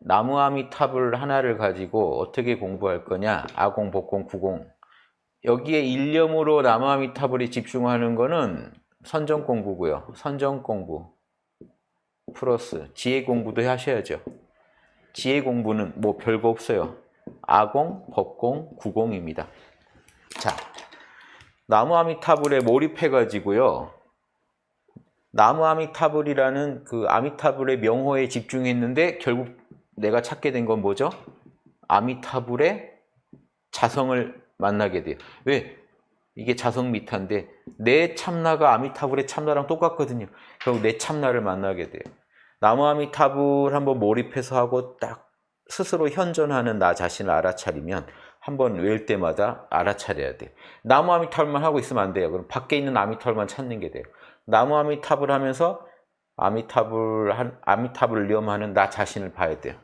나무아미탑을 하나를 가지고 어떻게 공부할 거냐? 아공, 복공, 구공. 여기에 일념으로 나무아미타불에 집중하는 거는 선정 공부고요. 선정 공부 플러스 지혜 공부도 하셔야죠. 지혜 공부는 뭐 별거 없어요. 아공, 법공, 구공입니다. 자 나무아미타불에 몰입해 가지고요. 나무 아미타불이라는 그 아미타불의 명호에 집중했는데 결국 내가 찾게 된 건 뭐죠? 아미타불의 자성을 만나게 돼요. 왜? 이게 자성 미타인데 내 참나가 아미타불의 참나랑 똑같거든요. 결국 내 참나를 만나게 돼요. 나무 아미타불 한번 몰입해서 하고 딱 스스로 현존하는 나 자신을 알아차리면 한번 외울 때마다 알아차려야 돼요. 나무 아미타불만 하고 있으면 안 돼요. 그럼 밖에 있는 아미타불만 찾는 게 돼요. 나무 아미타불 하면서 아미타불 한 아미타불을 염하는 나 자신을 봐야 돼요.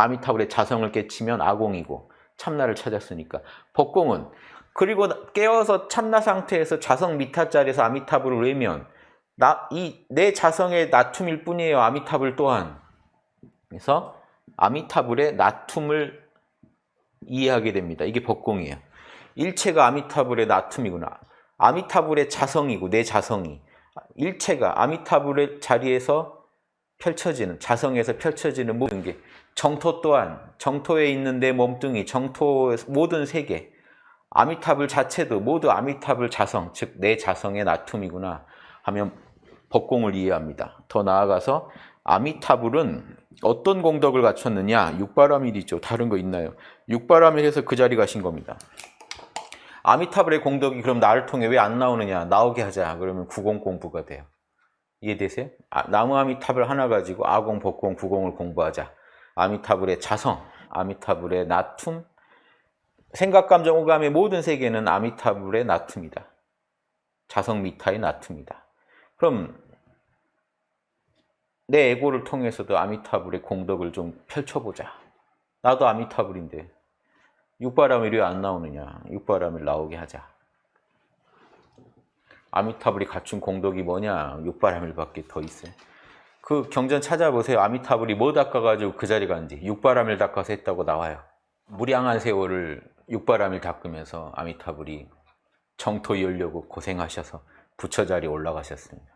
아미타불의 자성을 깨치면 아공이고 참나를 찾았으니까 법공은 그리고 깨어서 참나 상태에서 자성 미타 자리에서 아미타불을 외면 나 이 내 자성의 나툼일 뿐이에요. 아미타불 또한 그래서 아미타불의 나툼을 이해하게 됩니다. 이게 법공이에요. 일체가 아미타불의 나툼이구나. 아미타불의 자성이고 내 자성이 일체가 아미타불의 자리에서 펼쳐지는 자성에서 펼쳐지는 모든 게 정토 또한 정토에 있는 내 몸뚱이 정토 모든 세계 아미타불 자체도 모두 아미타불 자성 즉 내 자성의 나툼이구나 하면 법공을 이해합니다. 더 나아가서 아미타불은 어떤 공덕을 갖췄느냐 육바라밀이죠. 다른 거 있나요? 육바라밀 해서 그 자리 가신 겁니다. 아미타불의 공덕이 그럼 나를 통해 왜 안 나오느냐 나오게 하자 그러면 구공 공부가 돼요 이해되세요? 아, 나무 아미타불 하나 가지고 아공, 법공, 구공을 공부하자. 아미타불의 자성, 아미타불의 나툼. 생각, 감정, 오감의 모든 세계는 아미타불의 나툼이다. 자성 미타의 나툼이다. 그럼 내 에고를 통해서도 아미타불의 공덕을 좀 펼쳐보자. 나도 아미타불인데 육바라밀이 왜 안 나오느냐? 육바라밀 나오게 하자 아미타불이 갖춘 공덕이 뭐냐? 육바라밀밖에 더 있어요. 그 경전 찾아보세요. 아미타불이 뭐 닦아가지고 그 자리 간지. 육바라밀 닦아서 했다고 나와요. 무량한 세월을 육바라밀 닦으면서 아미타불이 정토 열려고 고생하셔서 부처 자리에 올라가셨습니다